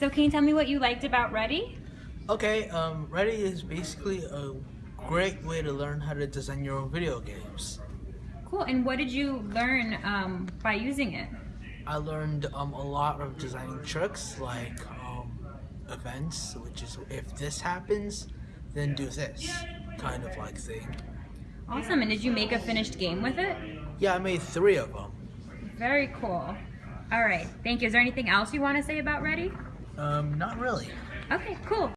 So can you tell me what you liked about Ready? Okay, um, Ready is basically a great way to learn how to design your own video games. Cool, and what did you learn um, by using it? I learned um, a lot of designing tricks like um, events, which is if this happens, then do this kind of like thing. Awesome, and did you make a finished game with it? Yeah, I made three of them. Very cool. All right, thank you. Is there anything else you want to say about Ready? Um, not really. Okay, cool.